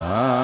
Ah.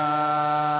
Sangha.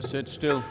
Just sit still.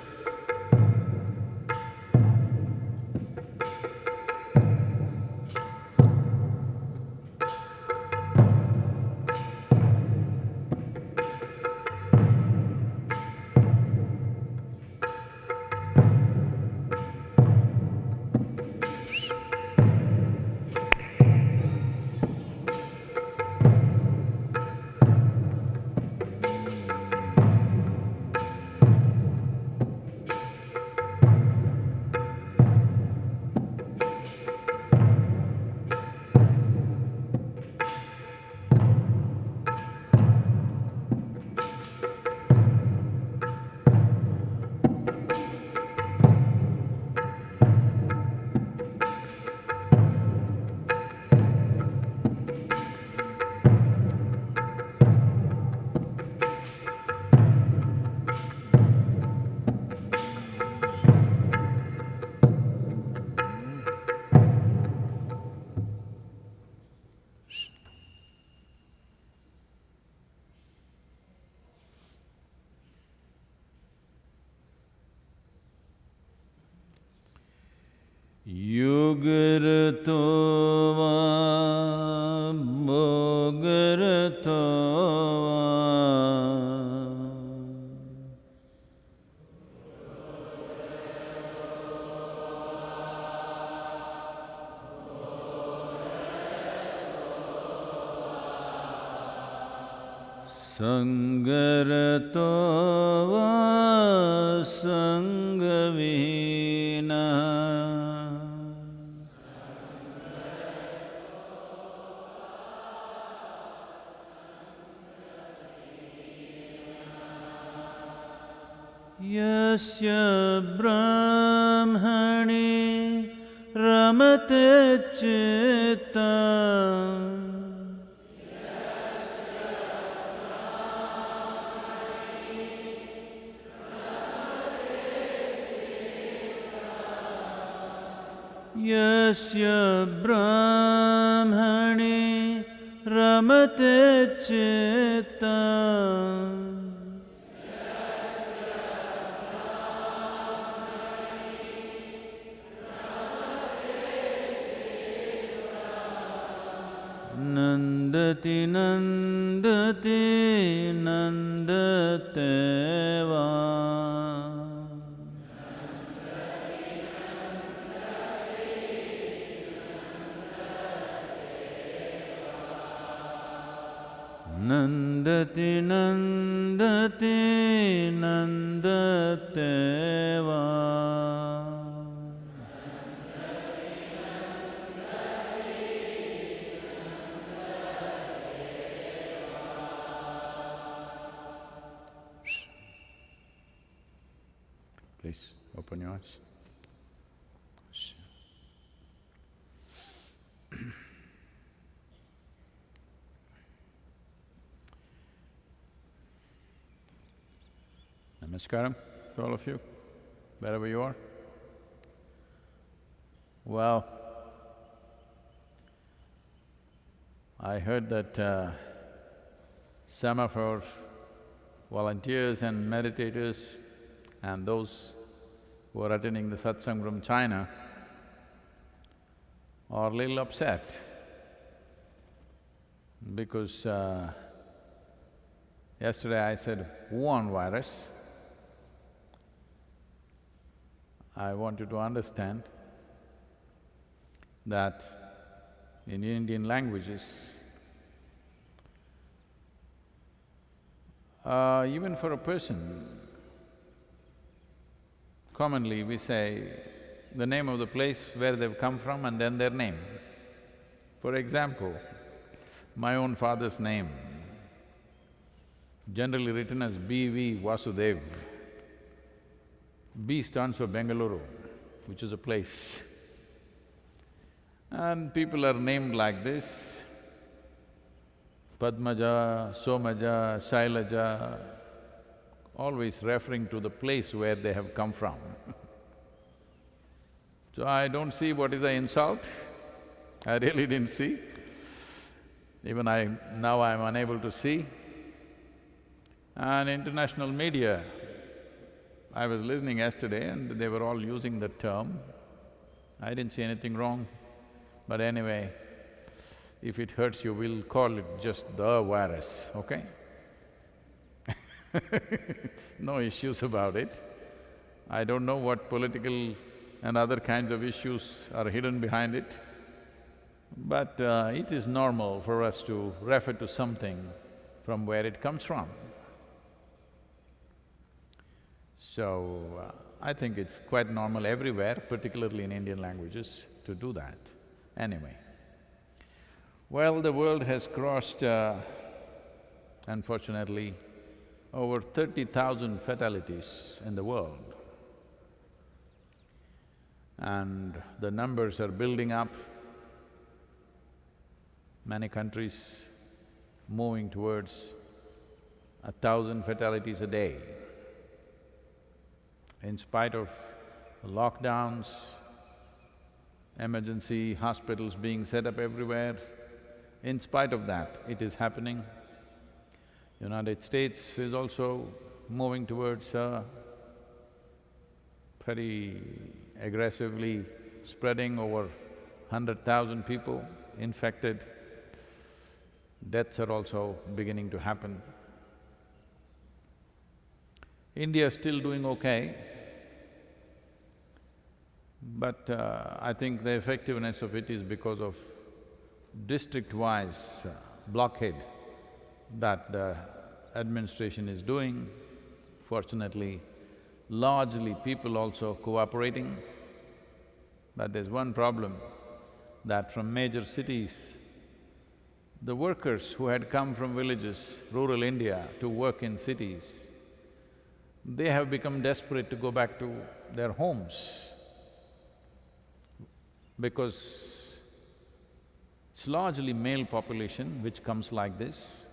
यस्य ब्राह्मणे रमते चित्तम् यस्य ब्राह्मणे रमते चित्तम् नन्दति नन्दति नन्दते वा Please open your eyes. Namaskaram to all of you, wherever you are. Well, I heard that uh, some of our volunteers and meditators and those who are attending the satsang from China are a little upset because uh, yesterday I said Wuhan virus. I want you to understand that in Indian languages, uh, even for a person, commonly we say the name of the place where they've come from and then their name. For example, my own father's name, generally written as B.V. Vasudev. B stands for Bengaluru, which is a place. And people are named like this, Padmaja, Somaja, Shailaja, always referring to the place where they have come from. so I don't see what is the insult. I really didn't see. Even I… now I'm unable to see. And international media, I was listening yesterday and they were all using the term. I didn't see anything wrong. But anyway, if it hurts you, we'll call it just the virus, okay? no issues about it. I don't know what political and other kinds of issues are hidden behind it, but uh, it is normal for us to refer to something from where it comes from. So, uh, I think it's quite normal everywhere, particularly in Indian languages, to do that. Anyway, well, the world has crossed, uh, unfortunately, over thirty thousand fatalities in the world. And the numbers are building up. Many countries moving towards a thousand fatalities a day. In spite of lockdowns, emergency hospitals being set up everywhere, in spite of that, it is happening. United States is also moving towards pretty aggressively spreading over hundred thousand people infected. Deaths are also beginning to happen. India is still doing okay, but uh, I think the effectiveness of it is because of district-wise uh, blockade that the administration is doing. Fortunately, largely people also cooperating. But there's one problem, that from major cities, the workers who had come from villages, rural India, to work in cities, they have become desperate to go back to their homes because it's largely male population which comes like this.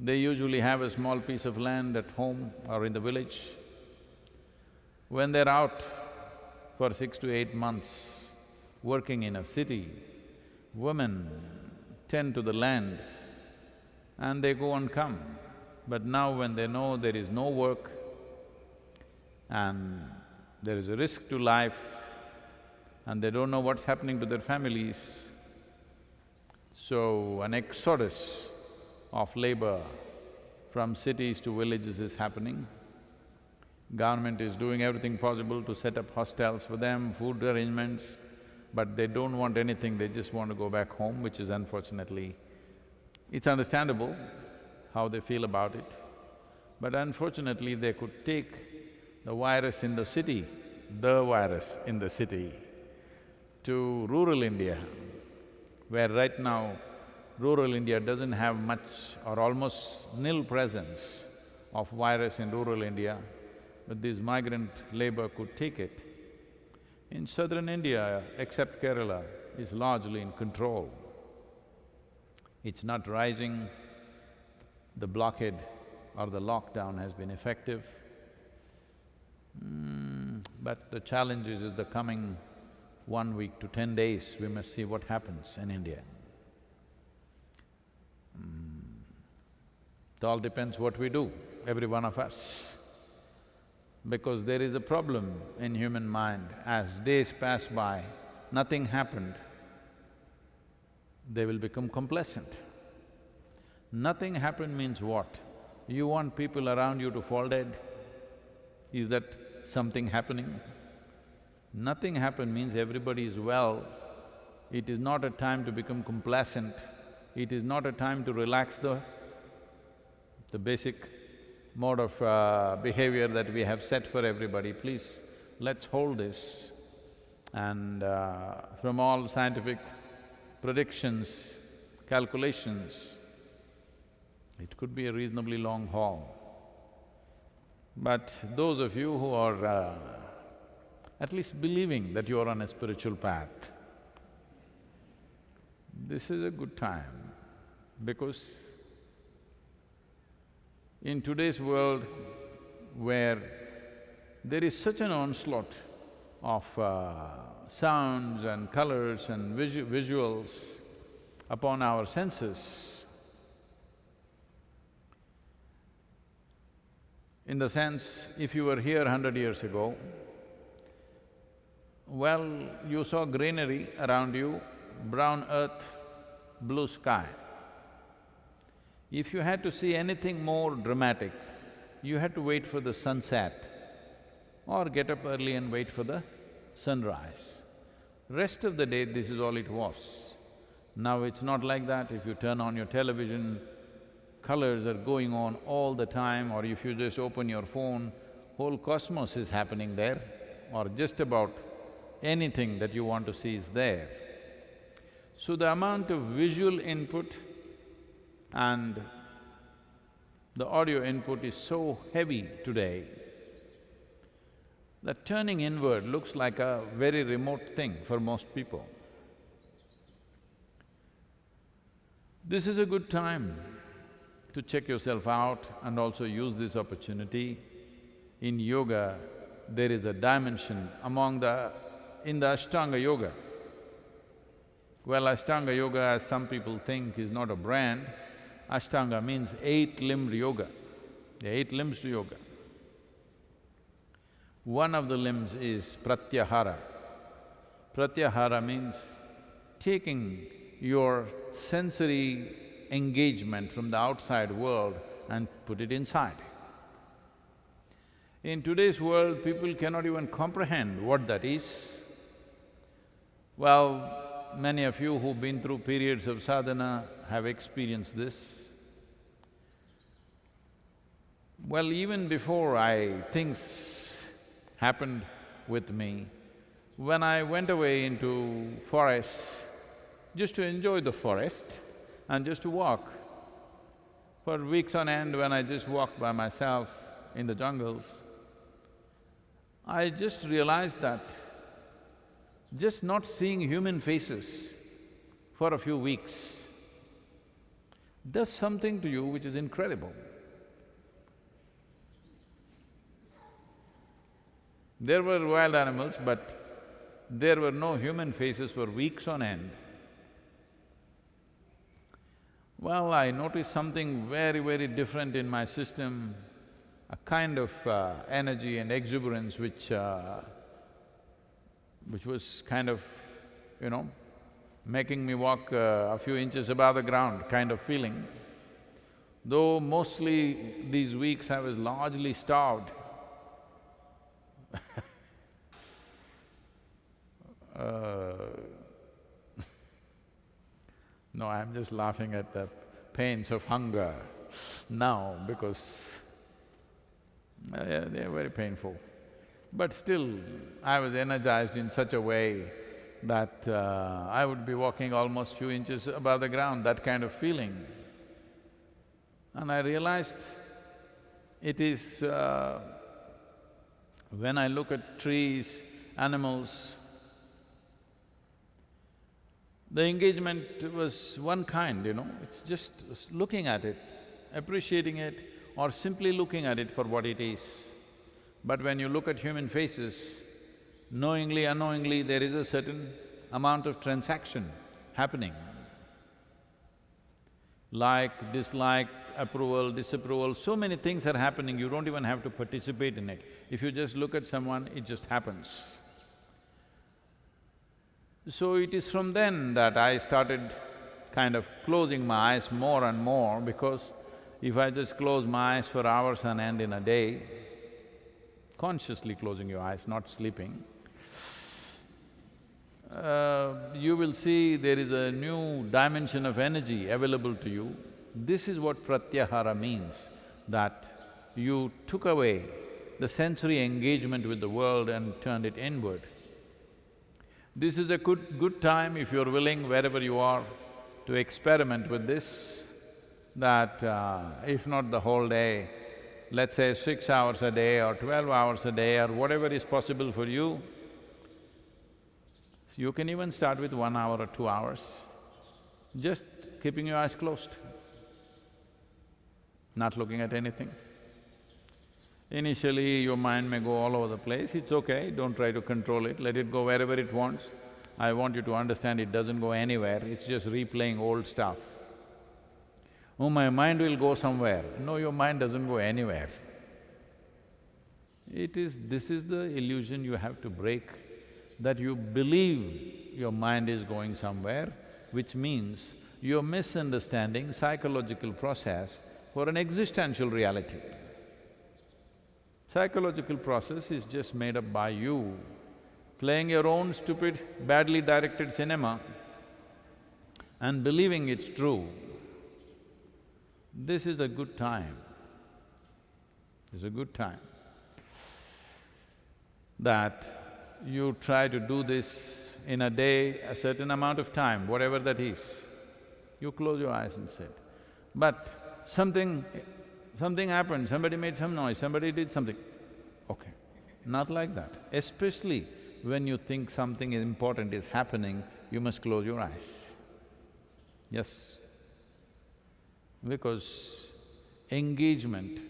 They usually have a small piece of land at home or in the village. When they're out for six to eight months working in a city, women tend to the land and they go and come. But now when they know there is no work and there is a risk to life and they don't know what's happening to their families, so an exodus of labor from cities to villages is happening. Government is doing everything possible to set up hostels for them, food arrangements, but they don't want anything, they just want to go back home, which is unfortunately… It's understandable how they feel about it, but unfortunately they could take the virus in the city, the virus in the city, to rural India, where right now rural India doesn't have much or almost nil presence of virus in rural India, but this migrant labor could take it. In southern India, except Kerala, is largely in control. It's not rising, the blockade or the lockdown has been effective. Mm, but the challenge is, is the coming one week to ten days, we must see what happens in India. Mm. It all depends what we do, every one of us. Because there is a problem in human mind, as days pass by, nothing happened, they will become complacent. Nothing happened means what? You want people around you to fall dead? Is that something happening? Nothing happened means everybody is well. It is not a time to become complacent. It is not a time to relax the… the basic mode of uh, behavior that we have set for everybody. Please, let's hold this. And uh, from all scientific predictions, calculations, it could be a reasonably long haul. But those of you who are uh, at least believing that you are on a spiritual path, this is a good time because in today's world where there is such an onslaught of uh, sounds and colors and visu visuals upon our senses. In the sense, if you were here hundred years ago, well, you saw greenery around you, brown earth, blue sky. If you had to see anything more dramatic, you had to wait for the sunset or get up early and wait for the sunrise. Rest of the day, this is all it was. Now it's not like that, if you turn on your television, colors are going on all the time or if you just open your phone, whole cosmos is happening there or just about anything that you want to see is there. So the amount of visual input and the audio input is so heavy today that turning inward looks like a very remote thing for most people. This is a good time to check yourself out and also use this opportunity. In yoga, there is a dimension among the… in the Ashtanga Yoga. Well, Ashtanga Yoga, as some people think, is not a brand. Ashtanga means eight-limbed yoga. The eight limbs to yoga. One of the limbs is pratyahara. Pratyahara means taking your sensory engagement from the outside world and put it inside. In today's world, people cannot even comprehend what that is. Well, many of you who've been through periods of sadhana have experienced this. Well, even before I… things happened with me, when I went away into forests just to enjoy the forest, and just to walk. For weeks on end, when I just walked by myself in the jungles, I just realized that just not seeing human faces for a few weeks does something to you which is incredible. There were wild animals, but there were no human faces for weeks on end. Well, I noticed something very, very different in my system, a kind of uh, energy and exuberance which… Uh, which was kind of, you know, making me walk uh, a few inches above the ground kind of feeling. Though mostly these weeks I was largely starved no, I'm just laughing at the pains of hunger now because uh, they're very painful. But still, I was energized in such a way that uh, I would be walking almost few inches above the ground, that kind of feeling. And I realized it is… Uh, when I look at trees, animals, the engagement was one kind, you know, it's just looking at it, appreciating it or simply looking at it for what it is. But when you look at human faces, knowingly, unknowingly, there is a certain amount of transaction happening. Like, dislike, approval, disapproval, so many things are happening, you don't even have to participate in it. If you just look at someone, it just happens. So it is from then that I started kind of closing my eyes more and more because if I just close my eyes for hours on end in a day, consciously closing your eyes, not sleeping, uh, you will see there is a new dimension of energy available to you. This is what pratyahara means, that you took away the sensory engagement with the world and turned it inward. This is a good… good time if you're willing, wherever you are, to experiment with this, that uh, if not the whole day, let's say six hours a day or twelve hours a day or whatever is possible for you, you can even start with one hour or two hours, just keeping your eyes closed, not looking at anything. Initially, your mind may go all over the place, it's okay, don't try to control it, let it go wherever it wants. I want you to understand it doesn't go anywhere, it's just replaying old stuff. Oh, my mind will go somewhere. No, your mind doesn't go anywhere. It is… this is the illusion you have to break, that you believe your mind is going somewhere, which means you're misunderstanding psychological process for an existential reality. Psychological process is just made up by you playing your own stupid, badly directed cinema and believing it's true. This is a good time. It's a good time that you try to do this in a day, a certain amount of time, whatever that is. You close your eyes and sit. But something… something happened, somebody made some noise, somebody did something. Okay, not like that. Especially when you think something important is happening, you must close your eyes. Yes. Because engagement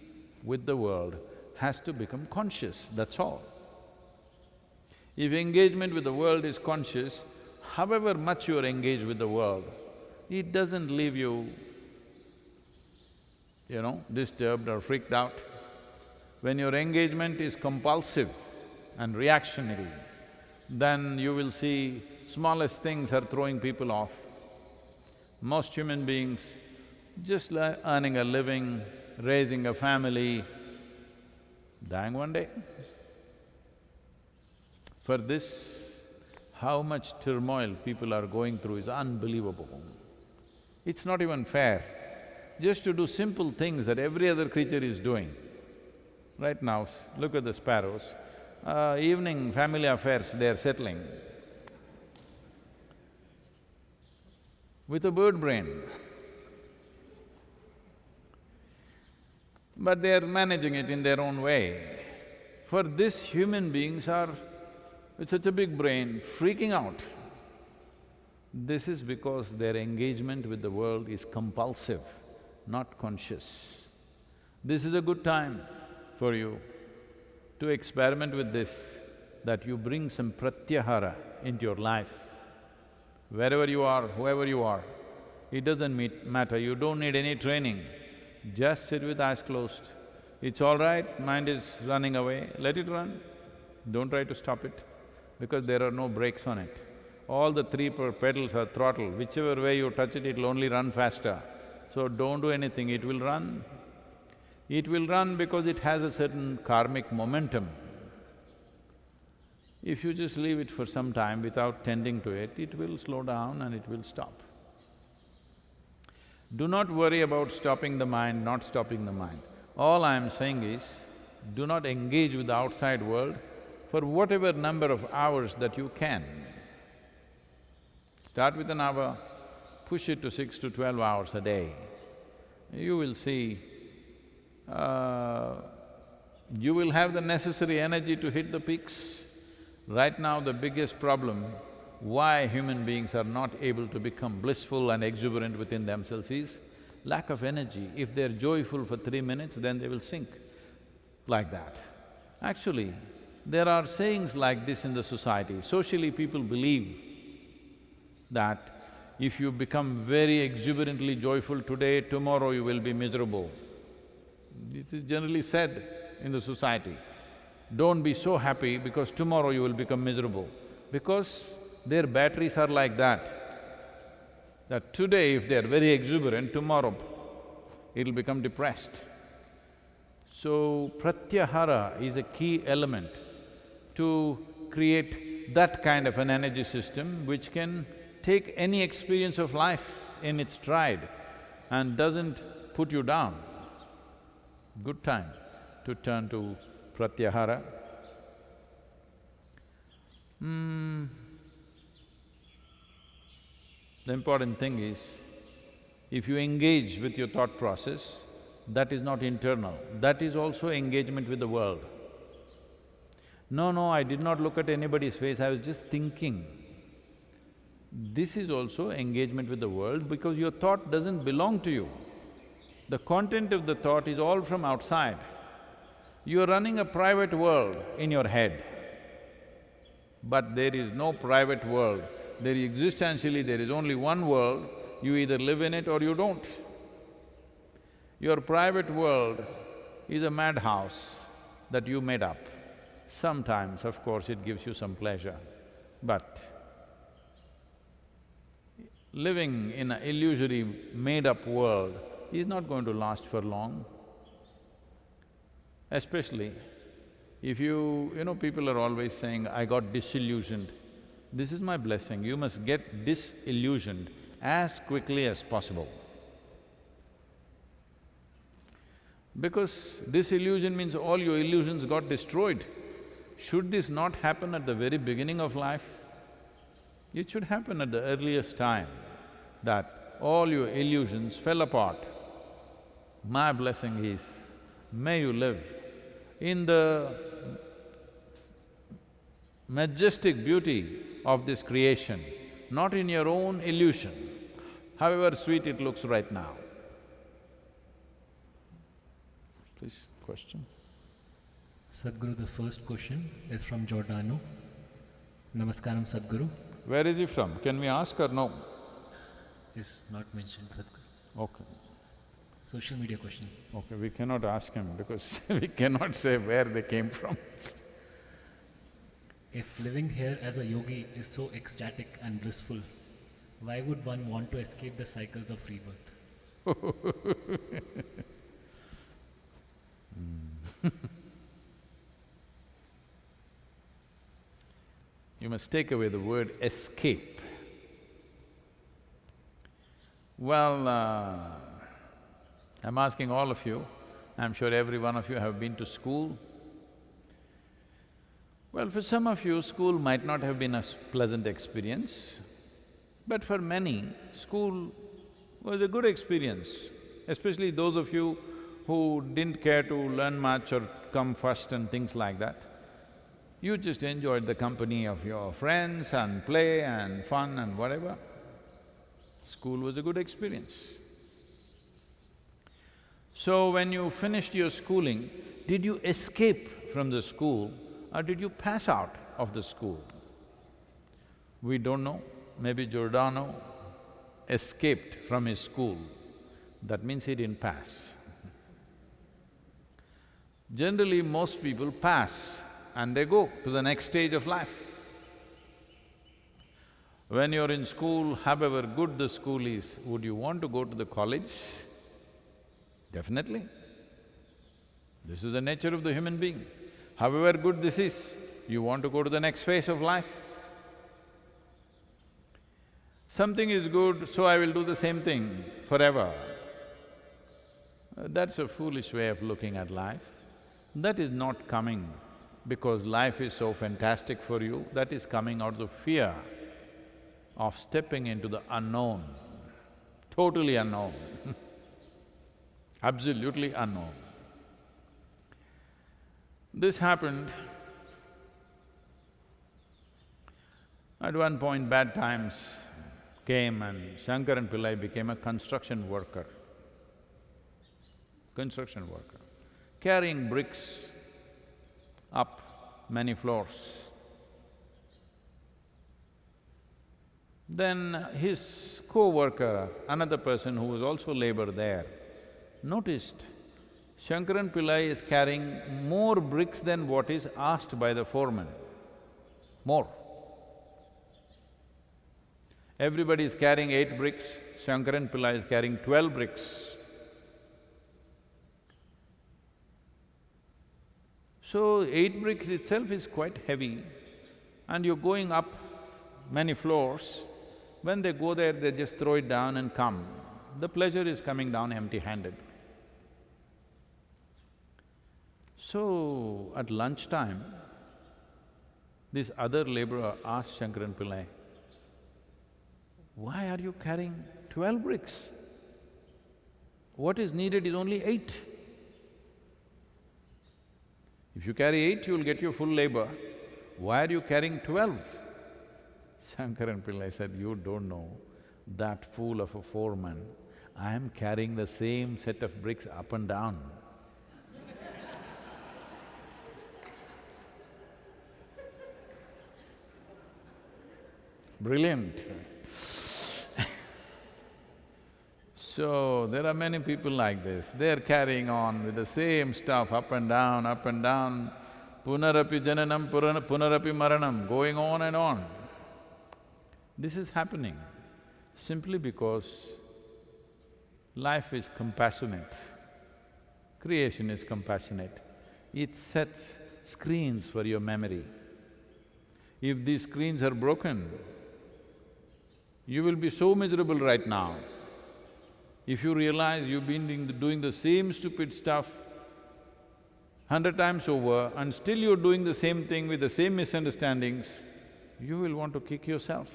with the world has to become conscious, that's all. If engagement with the world is conscious, however much you are engaged with the world, it doesn't leave you, you know, disturbed or freaked out. When your engagement is compulsive and reactionary, then you will see smallest things are throwing people off. Most human beings just earning a living, raising a family, dying one day. For this, how much turmoil people are going through is unbelievable. It's not even fair. Just to do simple things that every other creature is doing. Right now, look at the sparrows, uh, evening family affairs they're settling. With a bird brain but they're managing it in their own way. For this, human beings are with such a big brain, freaking out. This is because their engagement with the world is compulsive, not conscious. This is a good time for you to experiment with this, that you bring some pratyahara into your life. Wherever you are, whoever you are, it doesn't meet, matter, you don't need any training. Just sit with eyes closed. It's all right, mind is running away, let it run. Don't try to stop it because there are no brakes on it. All the three pedals are throttle, whichever way you touch it, it'll only run faster. So don't do anything, it will run. It will run because it has a certain karmic momentum. If you just leave it for some time without tending to it, it will slow down and it will stop. Do not worry about stopping the mind, not stopping the mind. All I am saying is, do not engage with the outside world for whatever number of hours that you can. Start with an hour, push it to six to twelve hours a day. You will see, uh, you will have the necessary energy to hit the peaks. Right now, the biggest problem why human beings are not able to become blissful and exuberant within themselves is lack of energy. If they're joyful for three minutes, then they will sink like that. Actually, there are sayings like this in the society. Socially, people believe that if you become very exuberantly joyful today, tomorrow you will be miserable. This is generally said in the society. Don't be so happy because tomorrow you will become miserable. Because their batteries are like that, that today if they're very exuberant, tomorrow it'll become depressed. So, pratyahara is a key element to create that kind of an energy system which can take any experience of life in its stride and doesn't put you down. Good time to turn to pratyahara. Hmm. The important thing is, if you engage with your thought process, that is not internal, that is also engagement with the world. No, no, I did not look at anybody's face, I was just thinking. This is also engagement with the world because your thought doesn't belong to you. The content of the thought is all from outside. You're running a private world in your head. But there is no private world. There existentially, there is only one world, you either live in it or you don't. Your private world is a madhouse that you made up. Sometimes, of course, it gives you some pleasure, but living in an illusory, made-up world is not going to last for long. Especially if you… you know, people are always saying, I got disillusioned. This is my blessing, you must get disillusioned as quickly as possible. Because disillusion means all your illusions got destroyed. Should this not happen at the very beginning of life? It should happen at the earliest time, that all your illusions fell apart. My blessing is, may you live in the majestic beauty of this creation, not in your own illusion, however sweet it looks right now. Please, question. Sadhguru, the first question is from Giordano. Namaskaram, Sadhguru. Where is he from? Can we ask or no? Is not mentioned, Sadhguru. Okay, Social media question. okay, we cannot ask him because we cannot say where they came from. If living here as a yogi is so ecstatic and blissful, why would one want to escape the cycles of rebirth? You must take away the word escape. Well, uh, I'm asking all of you, I'm sure every one of you have been to school. Well, for some of you, school might not have been a pleasant experience, but for many, school was a good experience, especially those of you who didn't care to learn much or come first and things like that. You just enjoyed the company of your friends and play and fun and whatever. School was a good experience. So when you finished your schooling, did you escape from the school or did you pass out of the school? We don't know. Maybe Giordano escaped from his school. That means he didn't pass. Generally, most people pass and they go to the next stage of life. When you're in school, however good the school is, would you want to go to the college? Definitely. This is the nature of the human being. However good this is, you want to go to the next phase of life. Something is good, so I will do the same thing forever. That's a foolish way of looking at life. That is not coming because life is so fantastic for you, that is coming out of fear of stepping into the unknown, totally unknown, absolutely unknown. This happened at one point bad times came and Shankaran Pillai became a construction worker, construction worker, carrying bricks up many floors. Then his co-worker, another person who was also labor there, noticed Shankaran Pillai is carrying more bricks than what is asked by the foreman, more. Everybody is carrying eight bricks, Shankaran Pillai is carrying twelve bricks. So, eight bricks itself is quite heavy and you're going up many floors, when they go there, they just throw it down and come. The pleasure is coming down empty-handed. So, at lunchtime, this other laborer asked Shankaran Pillai, why are you carrying twelve bricks? What is needed is only eight. If you carry eight, you'll get your full labor. Why are you carrying twelve? Shankaran Pillai said, you don't know, that fool of a foreman, I am carrying the same set of bricks up and down. Brilliant. so, there are many people like this, they're carrying on with the same stuff up and down, up and down, punarapi jananam, punarapi maranam, going on and on. This is happening simply because life is compassionate, creation is compassionate. It sets screens for your memory. If these screens are broken, you will be so miserable right now. If you realize you've been doing the, same stupid stuff hundred times over and still you're doing the same thing with the same misunderstandings, you will want to kick yourself.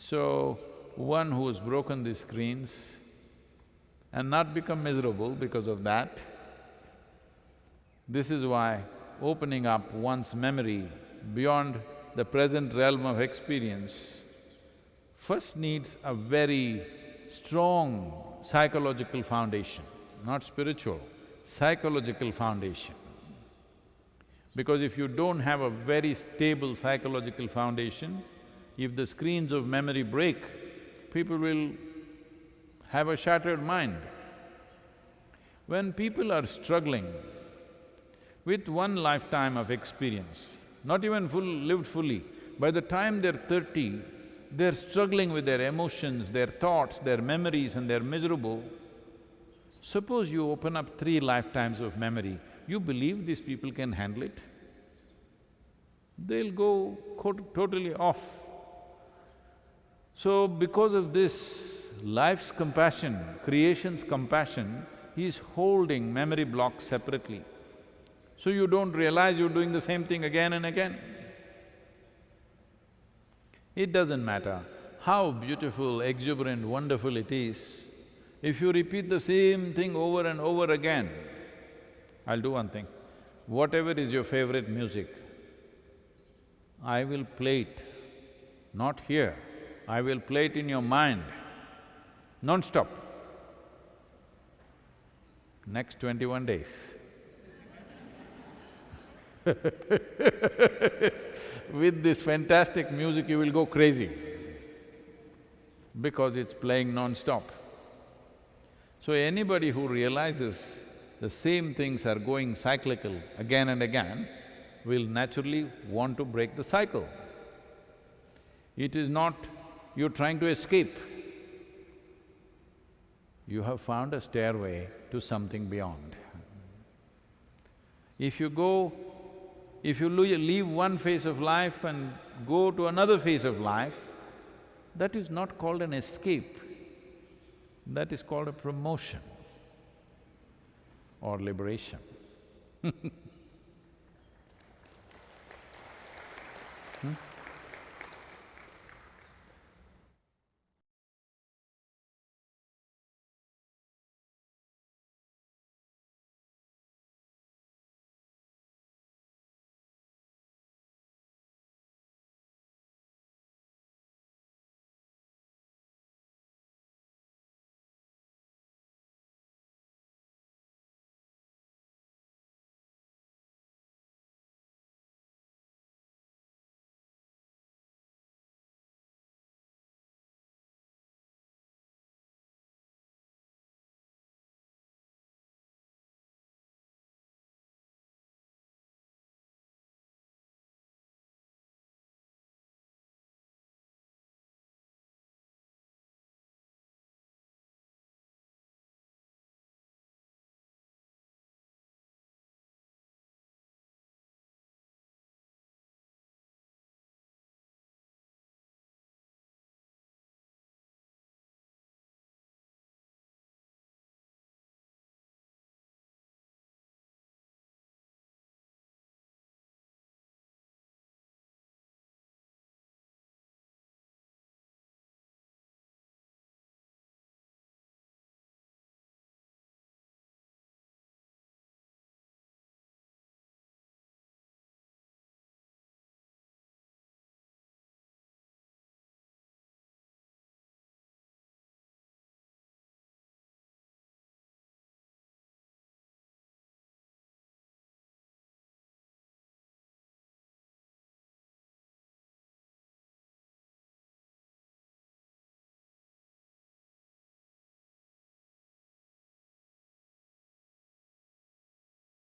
So, one who has broken these screens and not become miserable because of that, this is why opening up one's memory beyond the present realm of experience first needs a very strong psychological foundation, not spiritual, psychological foundation. Because if you don't have a very stable psychological foundation, if the screens of memory break, people will have a shattered mind. When people are struggling with one lifetime of experience, not even full… lived fully, by the time they're thirty, they're struggling with their emotions, their thoughts, their memories and they're miserable. Suppose you open up three lifetimes of memory, you believe these people can handle it? They'll go totally off. So because of this, life's compassion, creation's compassion is holding memory blocks separately. So you don't realize you're doing the same thing again and again. It doesn't matter how beautiful, exuberant, wonderful it is, if you repeat the same thing over and over again, I'll do one thing, whatever is your favorite music, I will play it, not here, I will play it in your mind, non-stop, next twenty-one days. With this fantastic music, you will go crazy because it's playing non-stop. So anybody who realizes the same things are going cyclical again and again will naturally want to break the cycle. It is not you're trying to escape. You have found a stairway to something beyond. If you go… if you leave one phase of life and go to another phase of life, that is not called an escape, that is called a promotion or liberation